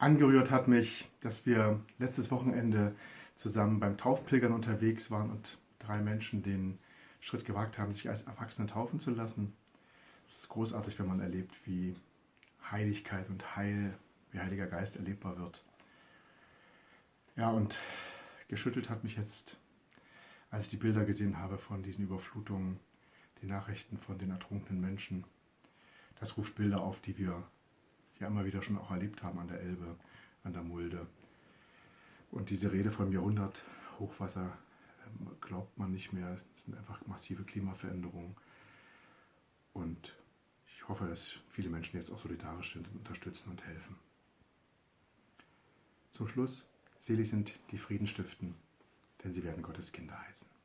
Angerührt hat mich, dass wir letztes Wochenende zusammen beim Taufpilgern unterwegs waren und drei Menschen den Schritt gewagt haben, sich als Erwachsene taufen zu lassen. Es ist großartig, wenn man erlebt, wie Heiligkeit und Heil, wie Heiliger Geist erlebbar wird. Ja, und geschüttelt hat mich jetzt, als ich die Bilder gesehen habe von diesen Überflutungen, die Nachrichten von den ertrunkenen Menschen. Das ruft Bilder auf, die wir ja immer wieder schon auch erlebt haben an der Elbe, an der Mulde. Und diese Rede vom Jahrhundert Hochwasser ähm, glaubt man nicht mehr. Es sind einfach massive Klimaveränderungen. Und ich hoffe, dass viele Menschen jetzt auch solidarisch sind und unterstützen und helfen. Zum Schluss, selig sind die Frieden stiften, denn sie werden Gottes Kinder heißen.